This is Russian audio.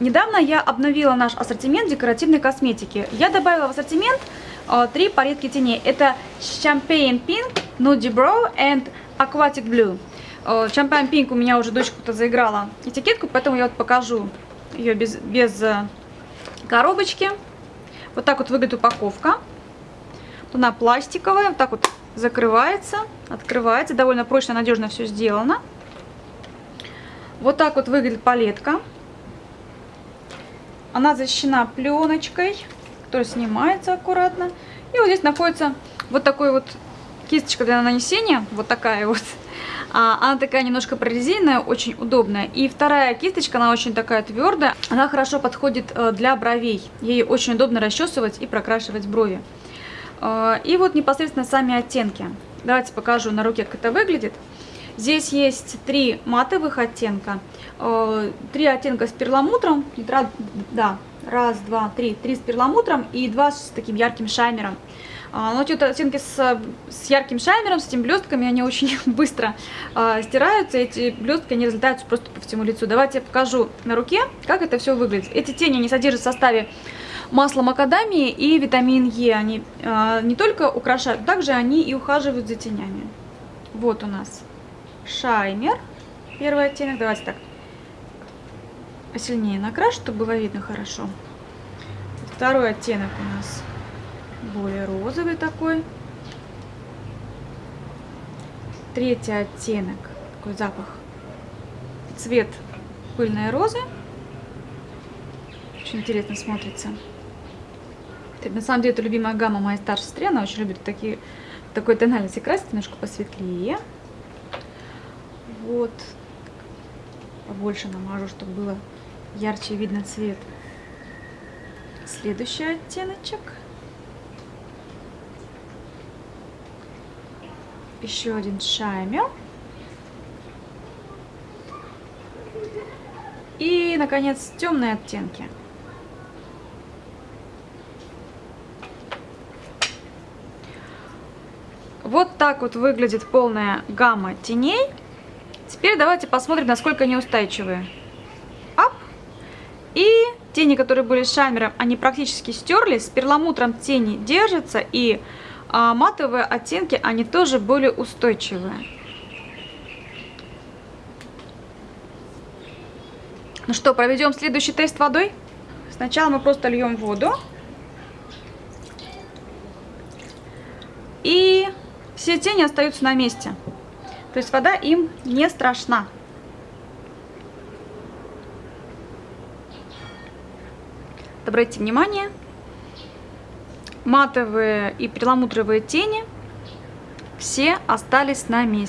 Недавно я обновила наш ассортимент декоративной косметики. Я добавила в ассортимент э, три палетки теней. Это Champagne Pink, Nudie Brow and Aquatic Blue. Э, Champagne Pink у меня уже дочка-то заиграла этикетку, поэтому я вот покажу ее без, без э, коробочки. Вот так вот выглядит упаковка. Она пластиковая, вот так вот закрывается, открывается. Довольно прочно, надежно все сделано. Вот так вот выглядит палетка. Она защищена пленочкой, которая снимается аккуратно. И вот здесь находится вот такой вот кисточка для нанесения, вот такая вот. А, она такая немножко прорезиненная, очень удобная. И вторая кисточка, она очень такая твердая. Она хорошо подходит э, для бровей. Ей очень удобно расчесывать и прокрашивать брови. Э, и вот непосредственно сами оттенки. Давайте покажу на руке, как это выглядит. Здесь есть три матовых оттенка, э, три оттенка с перламутром, да, раз, два, три, три с перламутром и два с таким ярким шаймером. А, но эти вот оттенки с, с ярким шаймером, с этими блестками, они очень быстро а, стираются, эти блестки они разлетаются просто по всему лицу. Давайте я покажу на руке, как это все выглядит. Эти тени не содержат в составе масло макадамии и витамин Е. Они а, не только украшают, также они и ухаживают за тенями. Вот у нас шаймер, первый оттенок. Давайте так посильнее накрашу, чтобы было видно хорошо. Второй оттенок у нас более розовый такой. Третий оттенок, такой запах, цвет пыльной розы. Очень интересно смотрится. На самом деле это любимая гамма моей старшей сестры, она очень любит такие, такой тональности красить, немножко посветлее. Вот, побольше намажу, чтобы было ярче видно цвет. Следующий оттеночек. еще один шаймер. И, наконец, темные оттенки. Вот так вот выглядит полная гамма теней. Теперь давайте посмотрим, насколько они устойчивые. Ап. И тени, которые были с шаймером, они практически стерлись. С перламутром тени держатся и а матовые оттенки, они тоже более устойчивые. Ну что, проведем следующий тест водой? Сначала мы просто льем воду. И все тени остаются на месте. То есть вода им не страшна. Обратите внимание, матовые и перламутровые тени все остались на месте.